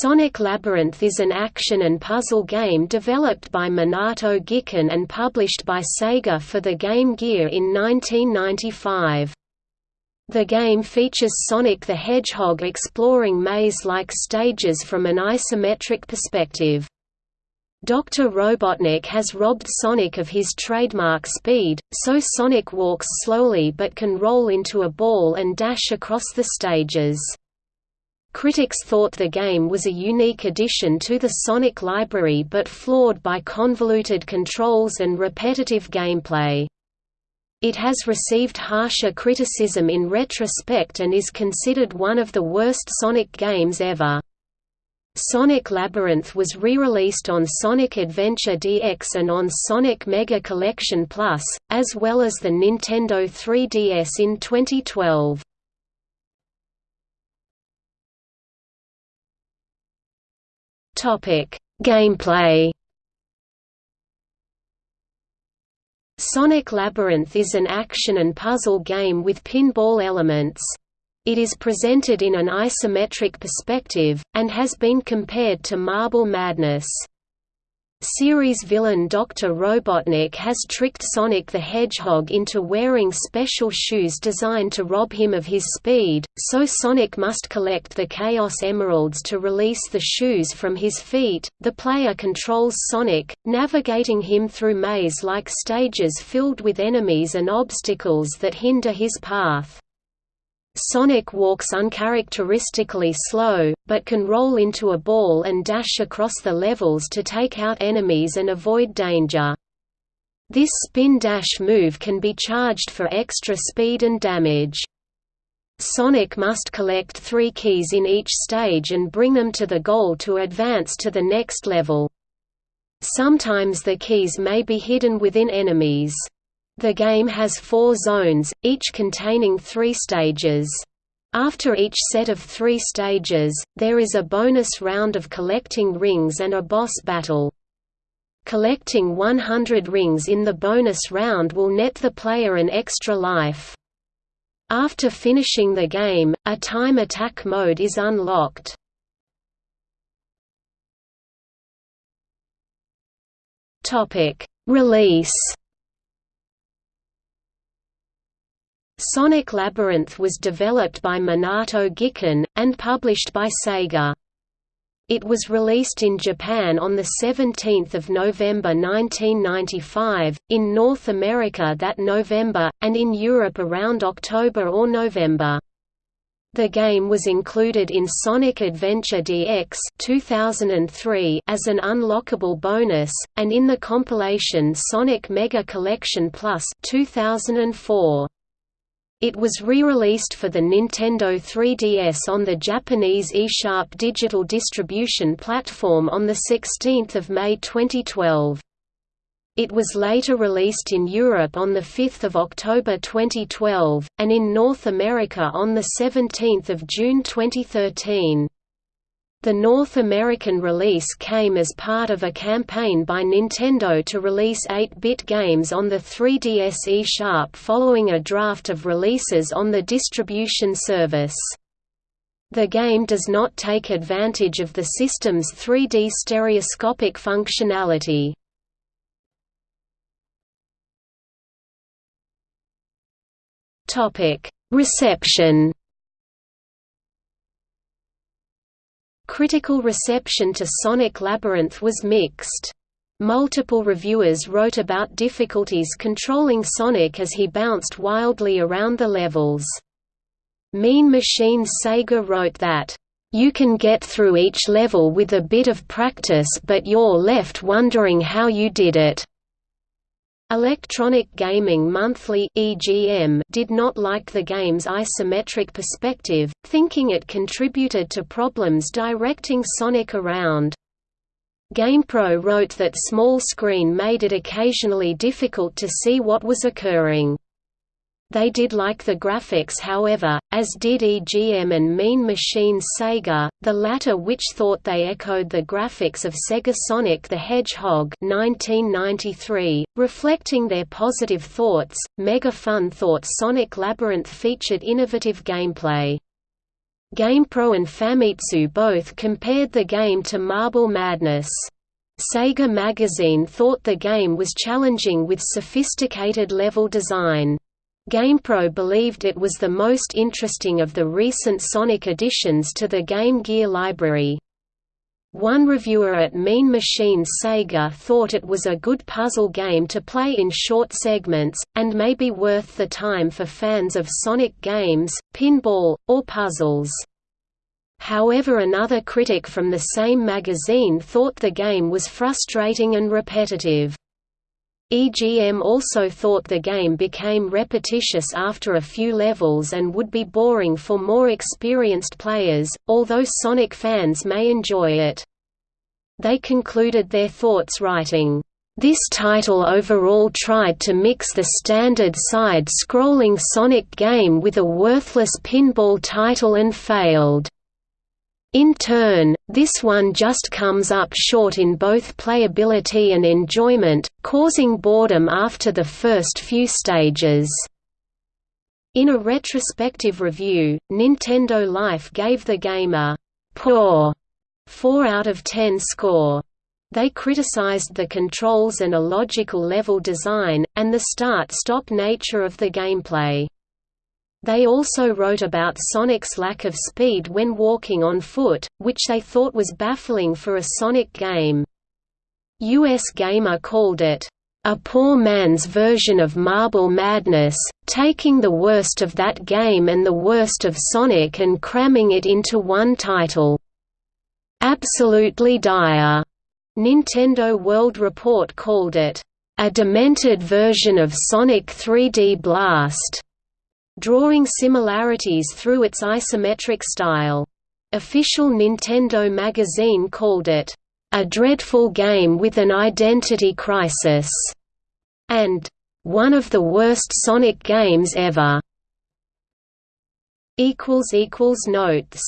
Sonic Labyrinth is an action and puzzle game developed by Minato Giken and published by Sega for the Game Gear in 1995. The game features Sonic the Hedgehog exploring maze-like stages from an isometric perspective. Dr. Robotnik has robbed Sonic of his trademark speed, so Sonic walks slowly but can roll into a ball and dash across the stages. Critics thought the game was a unique addition to the Sonic library but flawed by convoluted controls and repetitive gameplay. It has received harsher criticism in retrospect and is considered one of the worst Sonic games ever. Sonic Labyrinth was re-released on Sonic Adventure DX and on Sonic Mega Collection Plus, as well as the Nintendo 3DS in 2012. Topic: Gameplay. Sonic Labyrinth is an action and puzzle game with pinball elements. It is presented in an isometric perspective, and has been compared to Marble Madness. Series villain Dr. Robotnik has tricked Sonic the Hedgehog into wearing special shoes designed to rob him of his speed, so Sonic must collect the Chaos Emeralds to release the shoes from his feet. The player controls Sonic, navigating him through maze-like stages filled with enemies and obstacles that hinder his path. Sonic walks uncharacteristically slow, but can roll into a ball and dash across the levels to take out enemies and avoid danger. This spin-dash move can be charged for extra speed and damage. Sonic must collect three keys in each stage and bring them to the goal to advance to the next level. Sometimes the keys may be hidden within enemies. The game has four zones, each containing three stages. After each set of three stages, there is a bonus round of collecting rings and a boss battle. Collecting 100 rings in the bonus round will net the player an extra life. After finishing the game, a time attack mode is unlocked. Release Sonic Labyrinth was developed by Minato Giken, and published by Sega. It was released in Japan on 17 November 1995, in North America that November, and in Europe around October or November. The game was included in Sonic Adventure DX 2003 as an unlockable bonus, and in the compilation Sonic Mega Collection Plus 2004. It was re-released for the Nintendo 3DS on the Japanese eShop digital distribution platform on 16 May 2012. It was later released in Europe on 5 October 2012, and in North America on 17 June 2013. The North American release came as part of a campaign by Nintendo to release 8-bit games on the 3DS eShop following a draft of releases on the distribution service. The game does not take advantage of the system's 3D stereoscopic functionality. Reception Critical reception to Sonic Labyrinth was mixed. Multiple reviewers wrote about difficulties controlling Sonic as he bounced wildly around the levels. Mean Machine Sega wrote that, "...you can get through each level with a bit of practice but you're left wondering how you did it." Electronic Gaming Monthly (EGM) did not like the game's isometric perspective, thinking it contributed to problems directing Sonic around. GamePro wrote that small screen made it occasionally difficult to see what was occurring. They did like the graphics however, as did EGM and Mean Machine Sega, the latter which thought they echoed the graphics of Sega Sonic the Hedgehog 1993, reflecting their positive thoughts. Mega Fun thought Sonic Labyrinth featured innovative gameplay. GamePro and Famitsu both compared the game to Marble Madness. Sega Magazine thought the game was challenging with sophisticated level design. GamePro believed it was the most interesting of the recent Sonic additions to the Game Gear library. One reviewer at Mean Machines Sega thought it was a good puzzle game to play in short segments, and may be worth the time for fans of Sonic games, pinball, or puzzles. However another critic from the same magazine thought the game was frustrating and repetitive. EGM also thought the game became repetitious after a few levels and would be boring for more experienced players, although Sonic fans may enjoy it. They concluded their thoughts writing, this title overall tried to mix the standard side-scrolling Sonic game with a worthless pinball title and failed. In turn, this one just comes up short in both playability and enjoyment, causing boredom after the first few stages. In a retrospective review, Nintendo Life gave the game a poor 4 out of 10 score. They criticized the controls and illogical level design, and the start-stop nature of the gameplay. They also wrote about Sonic's lack of speed when walking on foot, which they thought was baffling for a Sonic game. US Gamer called it, "...a poor man's version of Marble Madness, taking the worst of that game and the worst of Sonic and cramming it into one title. Absolutely dire." Nintendo World Report called it, "...a demented version of Sonic 3D Blast." Drawing similarities through its isometric style. Official Nintendo magazine called it, "...a dreadful game with an identity crisis", and "...one of the worst Sonic games ever". Notes